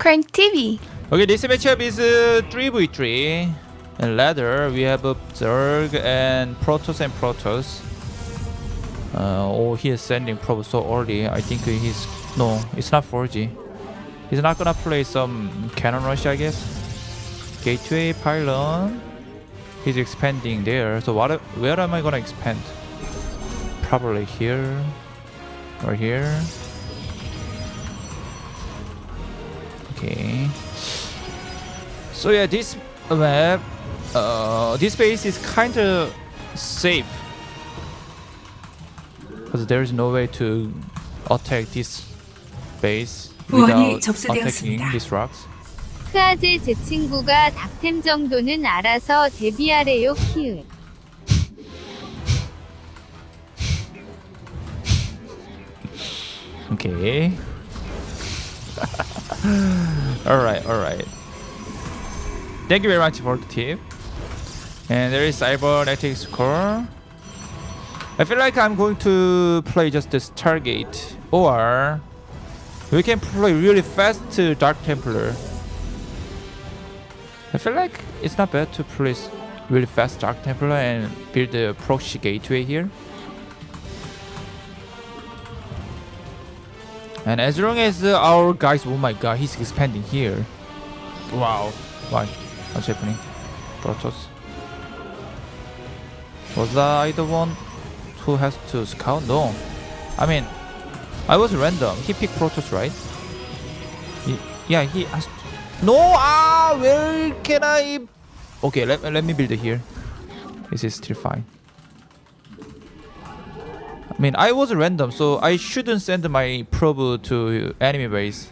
Crank TV. Okay, this matchup is uh, 3v3. And ladder, we have uh, Zerg and Protoss and Protoss. Uh, oh, he is sending probe so early. I think he's... No, it's not 4G. He's not gonna play some cannon rush, I guess. Gateway pylon. He's expanding there. So what? Where am I gonna expand? Probably here or here. Okay. So yeah, this map, uh, this base is kind of safe because there is no way to attack this base 후원이 without attacking 접수되었습니다. these rocks. 크아제 제 친구가 닥템 정도는 알아서 데뷔하래요 키읔. Okay. alright, alright. Thank you very much for the tip. And there is cybernetics core. I feel like I'm going to play just this Stargate. Or we can play really fast to Dark Templar. I feel like it's not bad to play really fast Dark Templar and build a proxy gateway here. And as long as uh, our guys, oh my god, he's expanding here. Wow. Why? What's happening? Protoss. Was I the one who has to scout? No. I mean, I was random. He picked Protoss, right? He, yeah, he has No! Ah! Where can I... Okay, let, let me build it here. This is still fine. I mean, I was random, so I shouldn't send my probe to enemy base.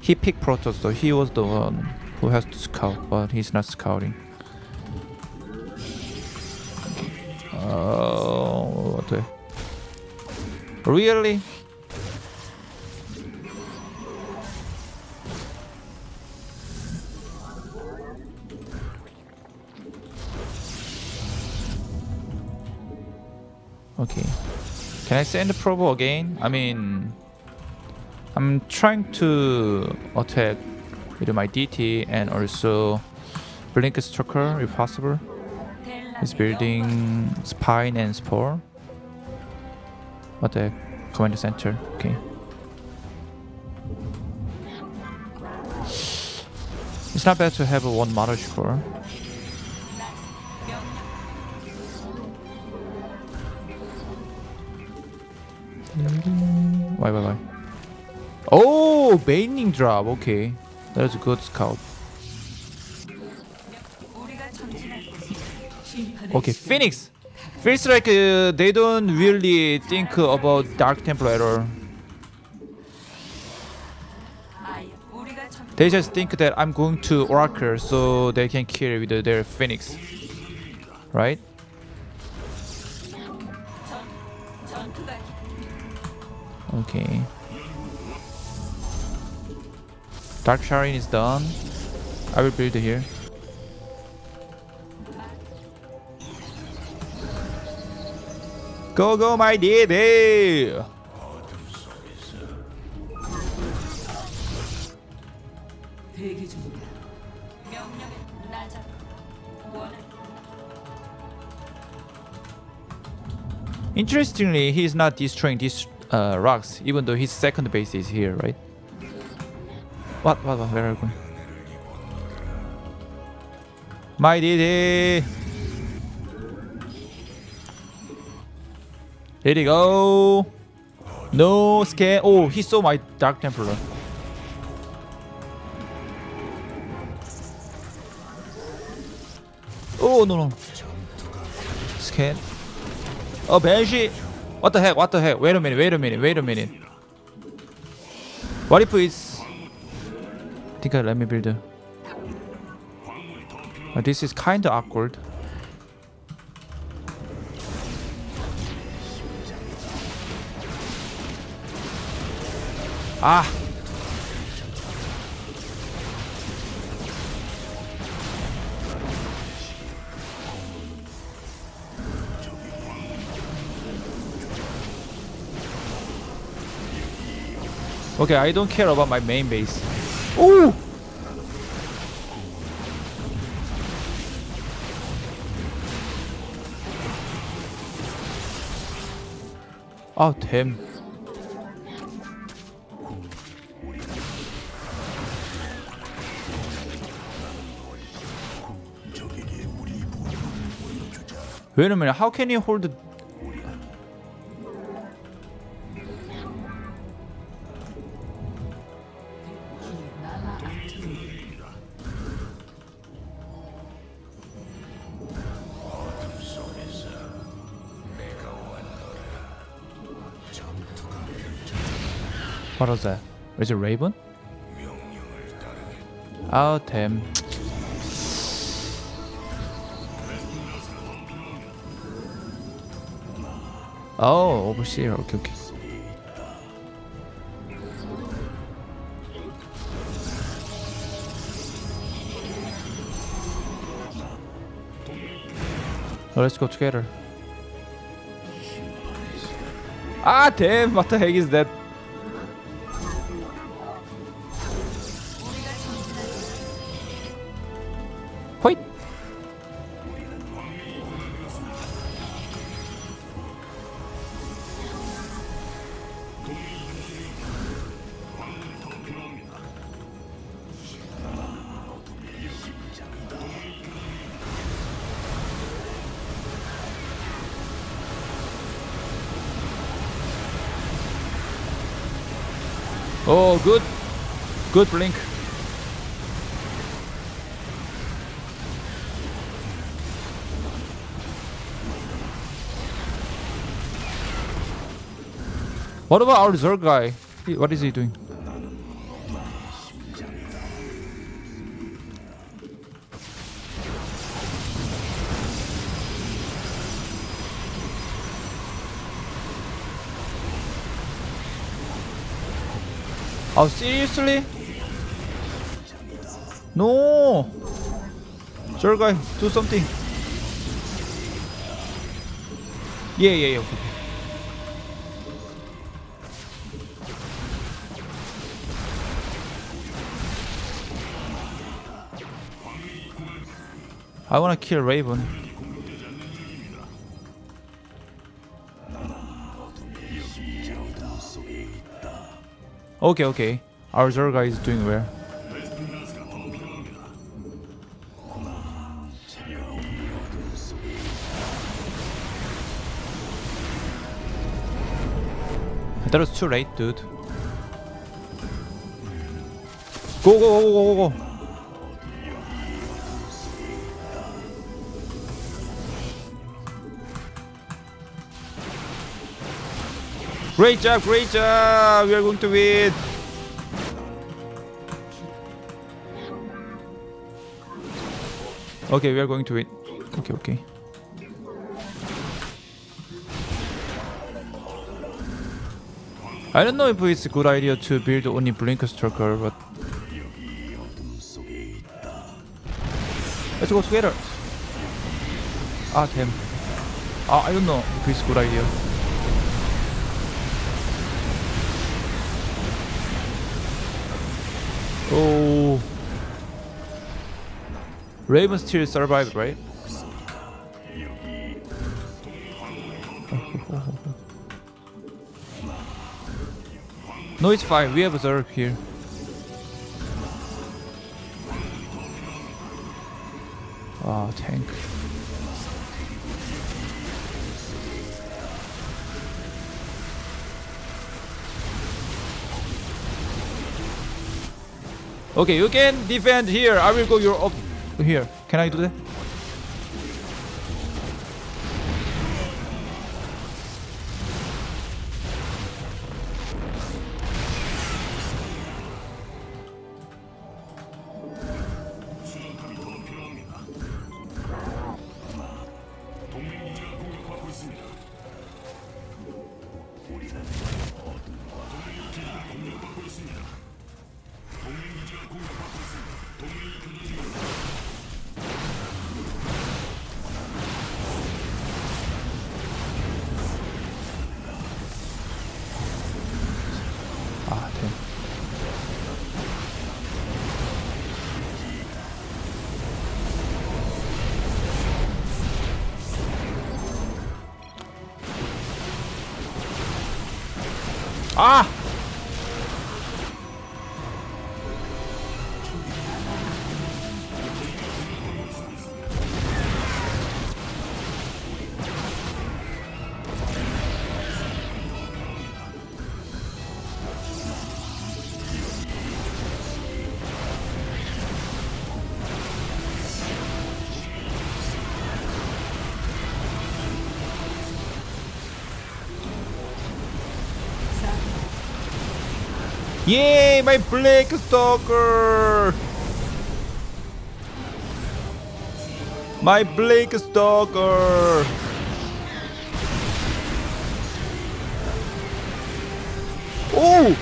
He picked Protoss, so he was the one who has to scout, but he's not scouting. Oh, what the? Really? Okay. Can I send the probe again? I mean, I'm trying to attack with my DT and also Blink Stalker if possible. He's building Spine and Spore. What the command center? Okay. It's not bad to have a one Marauder core. Why, why, why? Oh, Baneling drop. Okay, that's a good scout. Okay, Phoenix. Feels like uh, they don't really think about Dark Templar at all. They just think that I'm going to Oracle so they can kill with their Phoenix. Right? Okay. Dark Shrine is done. I will build here. Go, go, my DD! Interestingly, he is not destroying this uh, rocks, even though his second base is here, right? What? What? what where are we going? My DD! Let it go! No scan. Oh, he saw my Dark Templar. Oh, no, no. Scan. Oh, Banshee! What the heck? What the heck? Wait a minute, wait a minute, wait a minute. What if it's... I let me build. Uh, this is kinda awkward. Ah! Okay, I don't care about my main base. Ooh! Oh, damn. Wait a minute, how can you hold What was that? Is it Raven? Oh damn. Oh, overseer. Okay, okay. Oh, let's go together. Ah, damn! What the heck is that? Oh, good. Good blink. What about our Zerg guy? What is he doing? Oh, seriously? No! Zerg guy, do something. Yeah, yeah, yeah. Okay. I wanna kill Raven. Okay, okay. Our Zerga is doing well. That was too late, dude. Go, go, go, go, go, go. Great job, great job! We are going to win! Okay, we are going to win. Okay, okay. I don't know if it's a good idea to build only Blinker Stalker, but... Let's go together! Ah, damn. Ah, I don't know if it's a good idea. Oh. Raven still survived, right? No, it's fine. We have a Zerg here. Ah, tank. Okay, you can defend here. I will go your up here. Can I do that? 아! Yay, my Blink Stalker! My Blink Stalker! 오!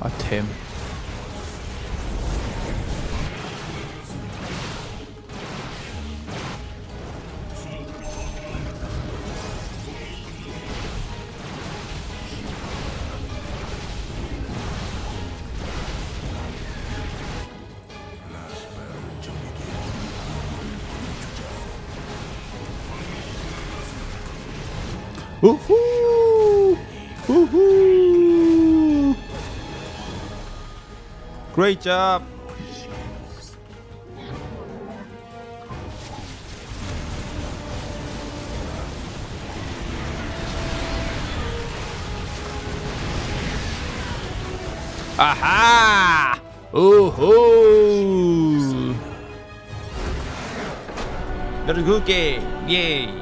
아, Woohoo! Woohoo! Great job! Aha! Woohoo! That's good game! Yay!